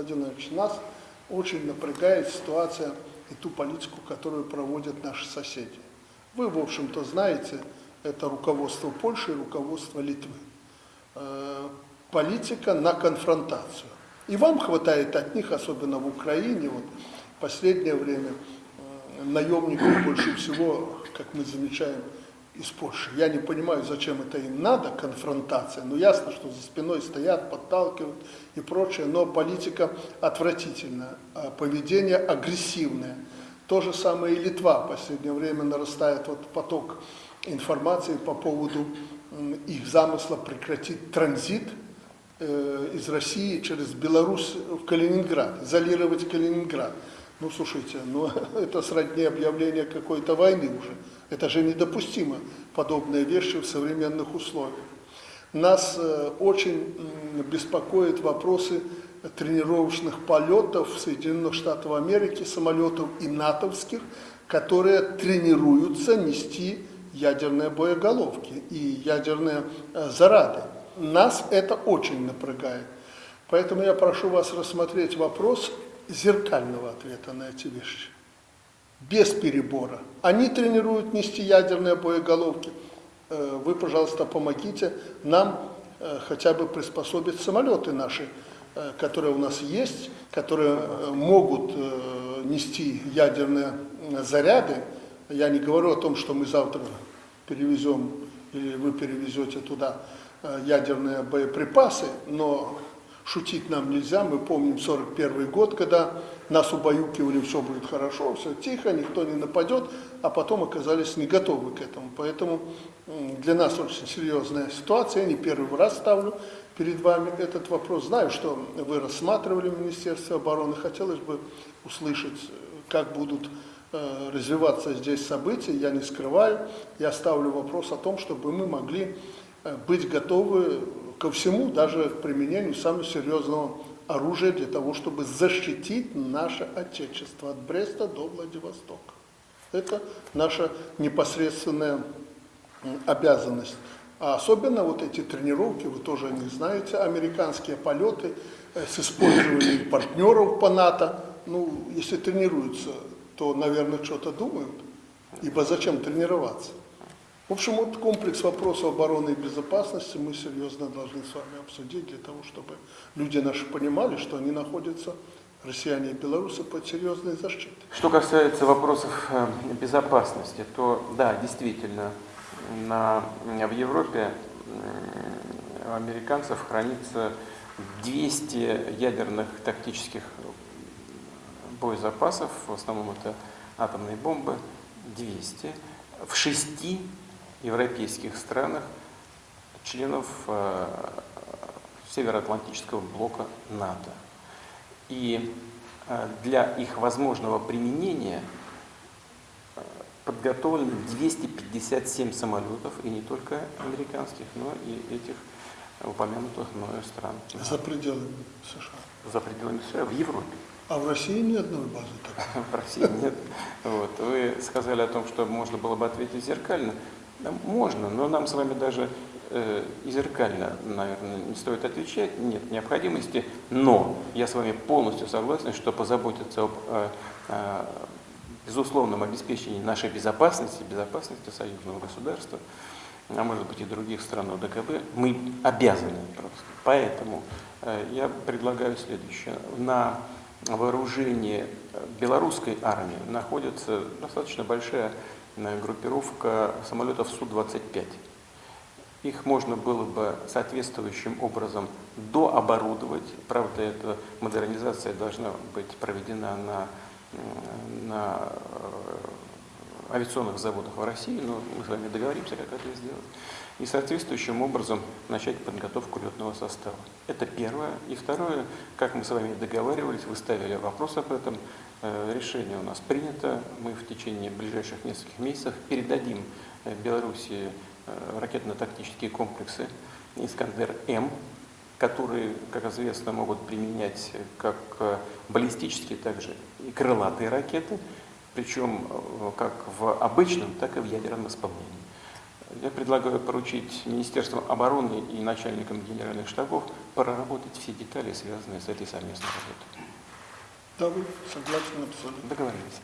Владимир Владимирович, нас очень напрягает ситуация и ту политику, которую проводят наши соседи. Вы, в общем-то, знаете, это руководство Польши и руководство Литвы. Э, политика на конфронтацию. И вам хватает от них, особенно в Украине, вот в последнее время э, наемников больше всего, как мы замечаем, из Польши. Я не понимаю, зачем это им надо, конфронтация. Ну, ясно, что за спиной стоят, подталкивают и прочее, но политика отвратительная, а поведение агрессивное. То же самое и Литва. В последнее время нарастает вот поток информации по поводу их замысла прекратить транзит э, из России через Беларусь в Калининград, изолировать Калининград. Ну, слушайте, ну, это сродни объявления какой-то войны уже. Это же недопустимо, подобные вещи в современных условиях. Нас э, очень беспокоят вопросы тренировочных полетов Соединенных Штатов Америки, самолетов и натовских, которые тренируются нести ядерные боеголовки и ядерные э, зарады. Нас это очень напрягает. Поэтому я прошу вас рассмотреть вопрос зеркального ответа на эти вещи. Без перебора. Они тренируют нести ядерные боеголовки. Э, вы, пожалуйста, помогите нам э, хотя бы приспособить самолеты наши, э, которые у нас есть, которые могут нести ядерные заряды. Я не говорю о том, что мы завтра перевезем или вы перевезете туда ядерные боеприпасы, но шутить нам нельзя. Мы помним 41 год, когда нас убаюкивали, все будет хорошо, все тихо, никто не нападет, а потом оказались не готовы к этому. Поэтому для нас очень серьезная ситуация. Я не первый раз ставлю перед вами этот вопрос. Знаю, что вы рассматривали в Министерстве обороны. Хотелось бы услышать, как будут э, развиваться здесь события. Я не скрываю. Я ставлю вопрос о том, чтобы мы могли э, быть готовы ко всему, даже к применению самого серьезного оружия для того, чтобы защитить наше Отечество от Бреста до Владивостока. Это наша непосредственная обязанность. А особенно вот эти тренировки, вы тоже них знаете, американские полеты э, с использованием партнеров по НАТО. Ну, если тренируются, то, наверное, что-то думают. Ибо зачем тренироваться? В общем, вот комплекс вопросов обороны и безопасности мы серьезно должны с вами обсудить, для того, чтобы люди наши понимали, что они находятся, россияне и белорусы, под серьезной защитой. Что касается вопросов э, безопасности, то да, действительно, на, в Европе у американцев хранится 200 ядерных тактических боезапасов, в основном это атомные бомбы, 200, в шести европейских странах, членов э, Североатлантического блока НАТО. И э, для их возможного применения э, подготовлено 257 самолетов, и не только американских, но и этих упомянутых мною стран. За пределами США? За пределами США, в Европе. А в России ни одной базы такой? В России нет. Вот. Вы сказали о том, что можно было бы ответить зеркально. Можно, но нам с вами даже э, и зеркально, наверное, не стоит отвечать, нет необходимости, но я с вами полностью согласен, что позаботиться об э, э, безусловном обеспечении нашей безопасности, безопасности союзного государства, а может быть и других стран ОДКБ, мы обязаны просто. Поэтому э, я предлагаю следующее. На вооружении белорусской армии находится достаточно большая группировка самолетов Су-25. Их можно было бы соответствующим образом дооборудовать. Правда, эта модернизация должна быть проведена на, на э, авиационных заводах в России, но мы с вами договоримся, как это сделать. И соответствующим образом начать подготовку летного состава. Это первое. И второе, как мы с вами договаривались, вы ставили вопрос об этом, решение у нас принято. Мы в течение ближайших нескольких месяцев передадим э, Беларуси э, ракетно-тактические комплексы «Искандер-М», которые, как известно, могут применять как баллистические, так же и крылатые ракеты, причем как в обычном, так и в ядерном исполнении. Я предлагаю поручить Министерству обороны и начальникам генеральных штабов проработать все детали, связанные с этой совместной работой. Да, вы согласны абсолютно. Договорились.